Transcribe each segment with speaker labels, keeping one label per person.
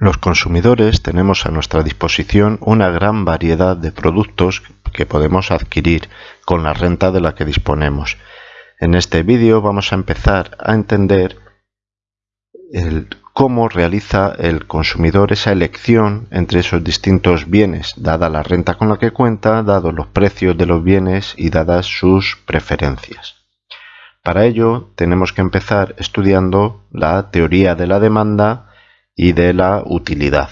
Speaker 1: Los consumidores tenemos a nuestra disposición una gran variedad de productos que podemos adquirir con la renta de la que disponemos. En este vídeo vamos a empezar a entender cómo realiza el consumidor esa elección entre esos distintos bienes, dada la renta con la que cuenta, dados los precios de los bienes y dadas sus preferencias. Para ello tenemos que empezar estudiando la teoría de la demanda y de la utilidad.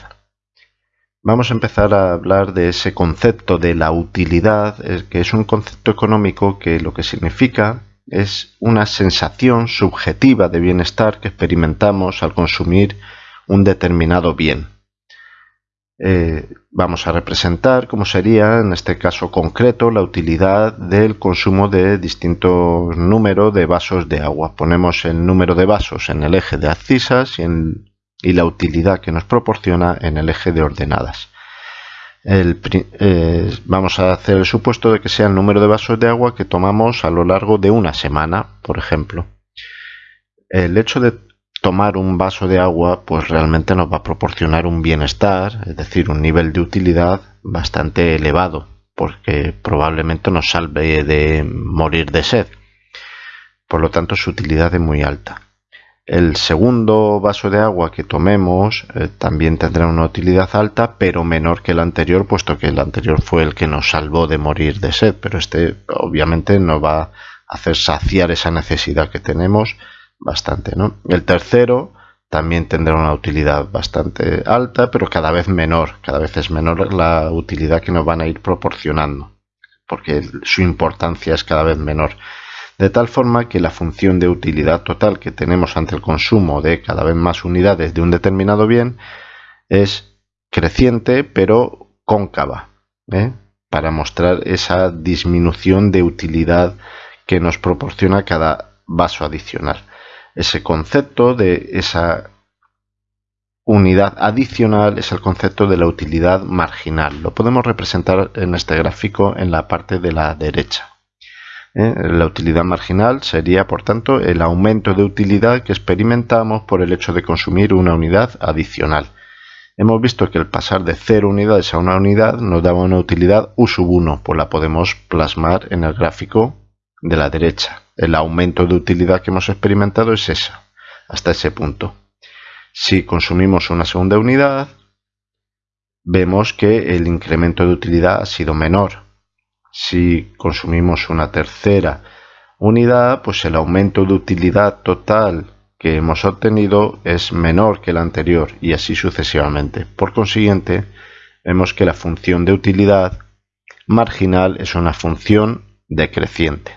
Speaker 1: Vamos a empezar a hablar de ese concepto de la utilidad, que es un concepto económico que lo que significa es una sensación subjetiva de bienestar que experimentamos al consumir un determinado bien. Eh, vamos a representar cómo sería en este caso concreto la utilidad del consumo de distintos números de vasos de agua. Ponemos el número de vasos en el eje de abscisas y en y la utilidad que nos proporciona en el eje de ordenadas. Eh, vamos a hacer el supuesto de que sea el número de vasos de agua que tomamos a lo largo de una semana, por ejemplo. El hecho de tomar un vaso de agua pues realmente nos va a proporcionar un bienestar, es decir, un nivel de utilidad bastante elevado, porque probablemente nos salve de morir de sed. Por lo tanto, su utilidad es muy alta. El segundo vaso de agua que tomemos eh, también tendrá una utilidad alta, pero menor que el anterior, puesto que el anterior fue el que nos salvó de morir de sed, pero este obviamente nos va a hacer saciar esa necesidad que tenemos bastante. ¿no? El tercero también tendrá una utilidad bastante alta, pero cada vez menor, cada vez es menor la utilidad que nos van a ir proporcionando, porque su importancia es cada vez menor de tal forma que la función de utilidad total que tenemos ante el consumo de cada vez más unidades de un determinado bien es creciente pero cóncava, ¿eh? para mostrar esa disminución de utilidad que nos proporciona cada vaso adicional. Ese concepto de esa unidad adicional es el concepto de la utilidad marginal. Lo podemos representar en este gráfico en la parte de la derecha. ¿Eh? La utilidad marginal sería, por tanto, el aumento de utilidad que experimentamos por el hecho de consumir una unidad adicional. Hemos visto que el pasar de 0 unidades a una unidad nos daba una utilidad U sub 1, pues la podemos plasmar en el gráfico de la derecha. El aumento de utilidad que hemos experimentado es esa, hasta ese punto. Si consumimos una segunda unidad, vemos que el incremento de utilidad ha sido menor, si consumimos una tercera unidad, pues el aumento de utilidad total que hemos obtenido es menor que el anterior y así sucesivamente. Por consiguiente, vemos que la función de utilidad marginal es una función decreciente.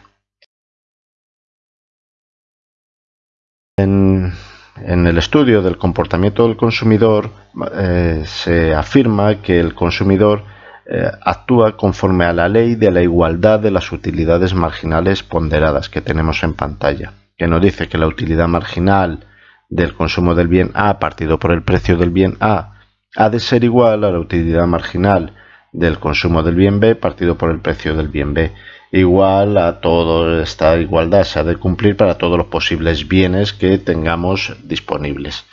Speaker 1: En, el estudio del comportamiento del consumidor eh, se afirma que el consumidor eh, actúa conforme a la ley de la igualdad de las utilidades marginales ponderadas que tenemos en pantalla, que nos dice que la utilidad marginal del consumo del bien A partido por el precio del bien A ha de ser igual a la utilidad marginal del consumo del bien B partido por el precio del bien B. Igual a toda esta igualdad se ha de cumplir para todos los posibles bienes que tengamos disponibles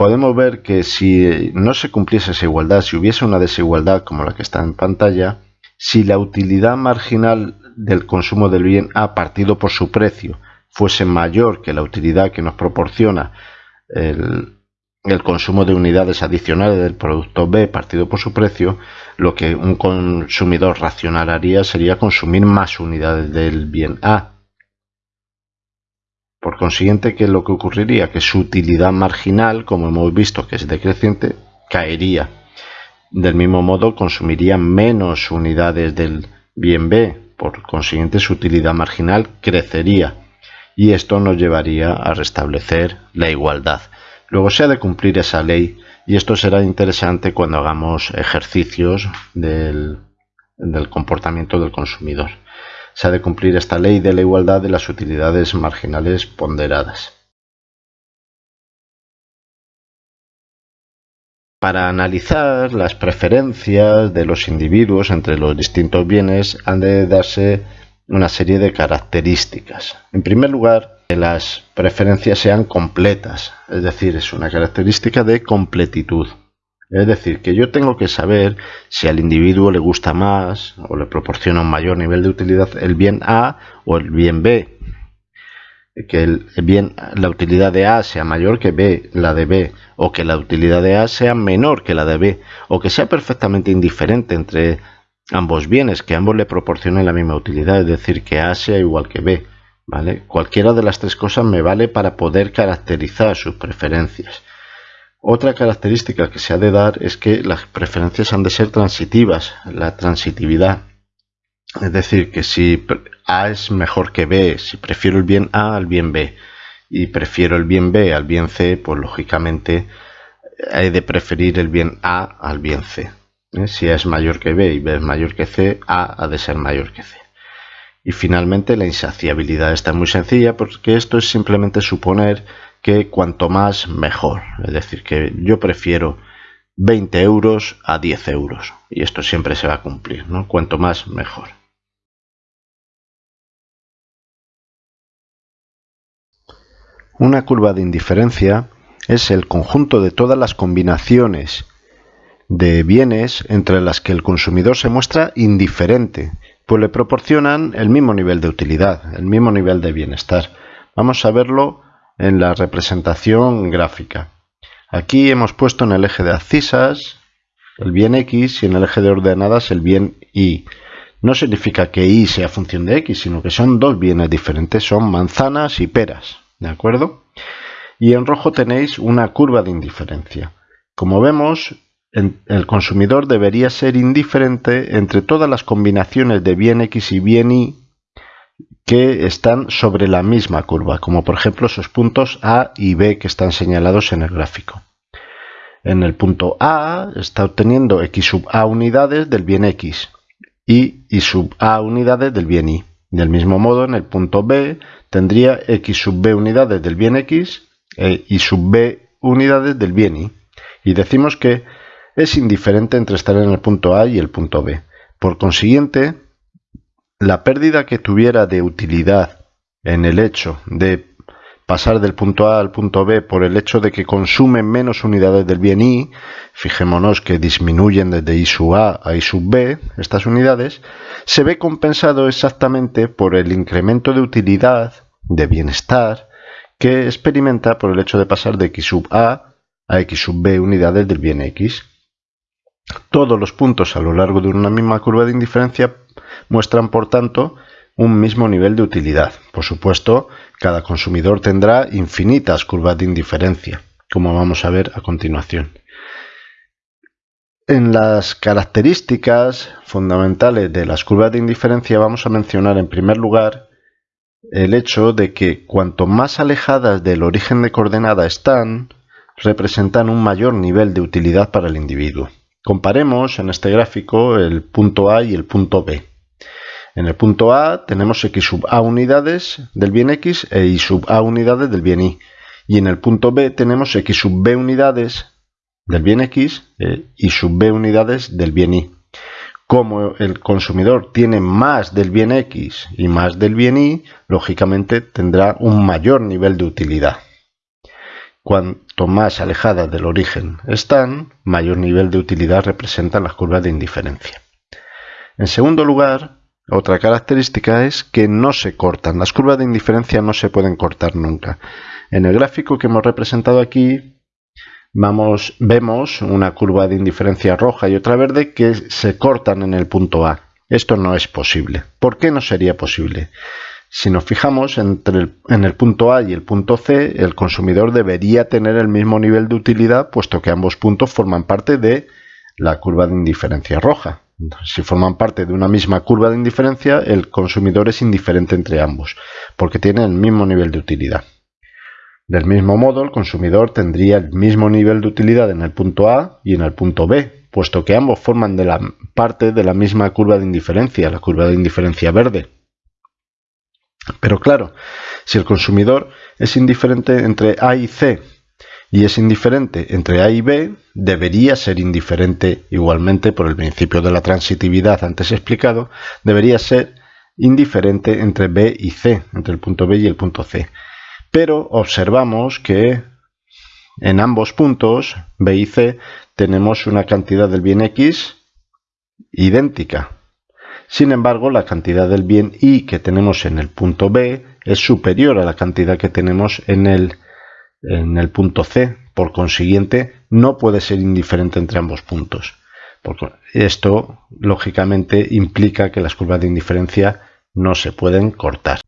Speaker 1: podemos ver que si no se cumpliese esa igualdad, si hubiese una desigualdad como la que está en pantalla, si la utilidad marginal del consumo del bien A partido por su precio fuese mayor que la utilidad que nos proporciona el, consumo de unidades adicionales del producto B partido por su precio, lo que un consumidor racional haría sería consumir más unidades del bien A por consiguiente, ¿qué es lo que ocurriría? Que su utilidad marginal, como hemos visto que es decreciente, caería. Del mismo modo, consumiría menos unidades del bien B, por consiguiente su utilidad marginal crecería y esto nos llevaría a restablecer la igualdad. Luego se ha de cumplir esa ley y esto será interesante cuando hagamos ejercicios del, del comportamiento del consumidor se ha de cumplir esta ley de la igualdad de las utilidades marginales ponderadas. Para analizar las preferencias de los individuos entre los distintos bienes han de darse una serie de características. En primer lugar, que las preferencias sean completas, es decir, es una característica de completitud. Es decir, que yo tengo que saber si al individuo le gusta más o le proporciona un mayor nivel de utilidad el bien A o el bien B. Que el bien, la utilidad de A sea mayor que B, la de B, o que la utilidad de A sea menor que la de B, o que sea perfectamente indiferente entre ambos bienes, que ambos le proporcionen la misma utilidad, es decir, que A sea igual que B. ¿vale? Cualquiera de las tres cosas me vale para poder caracterizar sus preferencias. Otra característica que se ha de dar es que las preferencias han de ser transitivas, la transitividad. Es decir, que si A es mejor que B, si prefiero el bien A al bien B y prefiero el bien B al bien C, pues lógicamente he de preferir el bien A al bien C. ¿eh? Si A es mayor que B y B es mayor que C, A ha de ser mayor que C. Y finalmente la insaciabilidad. está muy sencilla porque esto es simplemente suponer que cuanto más mejor. Es decir, que yo prefiero 20 euros a 10 euros. Y esto siempre se va a cumplir, ¿no? Cuanto más mejor. Una curva de indiferencia es el conjunto de todas las combinaciones de bienes entre las que el consumidor se muestra indiferente, pues le proporcionan el mismo nivel de utilidad, el mismo nivel de bienestar. Vamos a verlo en la representación gráfica. Aquí hemos puesto en el eje de abscisas el bien x y en el eje de ordenadas el bien y. No significa que y sea función de x, sino que son dos bienes diferentes, son manzanas y peras, ¿de acuerdo? Y en rojo tenéis una curva de indiferencia. Como vemos, el consumidor debería ser indiferente entre todas las combinaciones de bien x y bien y que están sobre la misma curva, como por ejemplo esos puntos A y B que están señalados en el gráfico. En el punto A está obteniendo x sub A unidades del bien x y y sub A unidades del bien y. Del mismo modo, en el punto B tendría x sub B unidades del bien x e y sub B unidades del bien y. Y decimos que es indiferente entre estar en el punto A y el punto B. Por consiguiente, la pérdida que tuviera de utilidad en el hecho de pasar del punto A al punto B por el hecho de que consumen menos unidades del bien I, fijémonos que disminuyen desde I sub A a I sub B, estas unidades, se ve compensado exactamente por el incremento de utilidad, de bienestar, que experimenta por el hecho de pasar de X sub A a X sub B unidades del bien X. Todos los puntos a lo largo de una misma curva de indiferencia muestran, por tanto, un mismo nivel de utilidad. Por supuesto, cada consumidor tendrá infinitas curvas de indiferencia, como vamos a ver a continuación. En las características fundamentales de las curvas de indiferencia vamos a mencionar en primer lugar el hecho de que cuanto más alejadas del origen de coordenada están, representan un mayor nivel de utilidad para el individuo. Comparemos en este gráfico el punto A y el punto B. En el punto A tenemos x sub a unidades del bien x e y sub a unidades del bien y. Y en el punto B tenemos x sub b unidades del bien x e y sub b unidades del bien y. Como el consumidor tiene más del bien x y más del bien y, lógicamente tendrá un mayor nivel de utilidad. Cuanto más alejadas del origen están, mayor nivel de utilidad representan las curvas de indiferencia. En segundo lugar, otra característica es que no se cortan. Las curvas de indiferencia no se pueden cortar nunca. En el gráfico que hemos representado aquí vamos, vemos una curva de indiferencia roja y otra verde que se cortan en el punto A. Esto no es posible. ¿Por qué no sería posible? Si nos fijamos entre en el punto A y el punto C, el consumidor debería tener el mismo nivel de utilidad, puesto que ambos puntos forman parte de la curva de indiferencia roja. Si forman parte de una misma curva de indiferencia, el consumidor es indiferente entre ambos, porque tiene el mismo nivel de utilidad. Del mismo modo, el consumidor tendría el mismo nivel de utilidad en el punto A y en el punto B, puesto que ambos forman parte de la misma curva de indiferencia, la curva de indiferencia verde. Pero claro, si el consumidor es indiferente entre A y C y es indiferente entre A y B, debería ser indiferente igualmente por el principio de la transitividad antes explicado, debería ser indiferente entre B y C, entre el punto B y el punto C. Pero observamos que en ambos puntos, B y C, tenemos una cantidad del bien X idéntica. Sin embargo, la cantidad del bien Y que tenemos en el punto B es superior a la cantidad que tenemos en el, en el punto C. Por consiguiente, no puede ser indiferente entre ambos puntos. esto, lógicamente, implica que las curvas de indiferencia no se pueden cortar.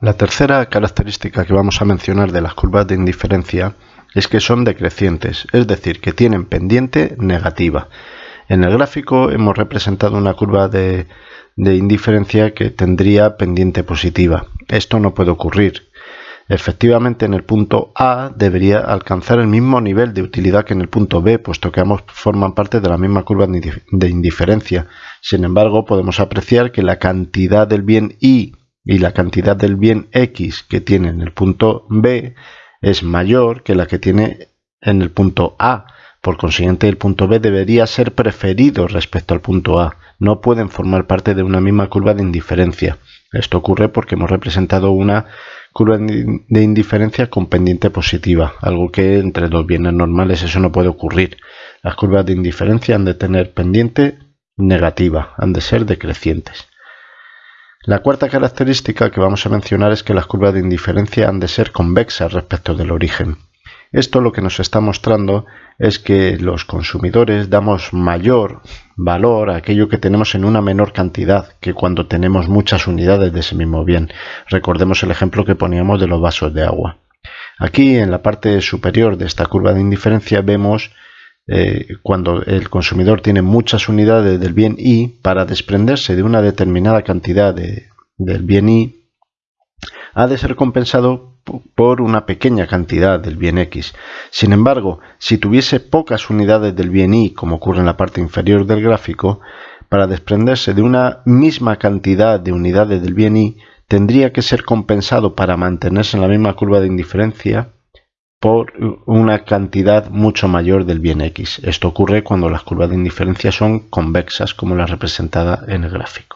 Speaker 1: La tercera característica que vamos a mencionar de las curvas de indiferencia es que son decrecientes, es decir, que tienen pendiente negativa. En el gráfico hemos representado una curva de, indiferencia que tendría pendiente positiva. Esto no puede ocurrir. Efectivamente, en el punto A debería alcanzar el mismo nivel de utilidad que en el punto B, puesto que ambos forman parte de la misma curva de indiferencia. Sin embargo, podemos apreciar que la cantidad del bien Y y la cantidad del bien X que tiene en el punto B es mayor que la que tiene en el punto A. Por consiguiente, el punto B debería ser preferido respecto al punto A. No pueden formar parte de una misma curva de indiferencia. Esto ocurre porque hemos representado una curva de indiferencia con pendiente positiva, algo que entre dos bienes normales eso no puede ocurrir. Las curvas de indiferencia han de tener pendiente negativa, han de ser decrecientes. La cuarta característica que vamos a mencionar es que las curvas de indiferencia han de ser convexas respecto del origen. Esto lo que nos está mostrando es que los consumidores damos mayor valor a aquello que tenemos en una menor cantidad que cuando tenemos muchas unidades de ese mismo bien. Recordemos el ejemplo que poníamos de los vasos de agua. Aquí en la parte superior de esta curva de indiferencia vemos eh, cuando el consumidor tiene muchas unidades del bien Y, para desprenderse de una determinada cantidad del bien Y, ha de ser compensado por una pequeña cantidad del bien X. Sin embargo, si tuviese pocas unidades del bien Y, como ocurre en la parte inferior del gráfico, para desprenderse de una misma cantidad de unidades del bien Y, tendría que ser compensado para mantenerse en la misma curva de indiferencia por una cantidad mucho mayor del bien X. Esto ocurre cuando las curvas de indiferencia son convexas, como la representada en el gráfico.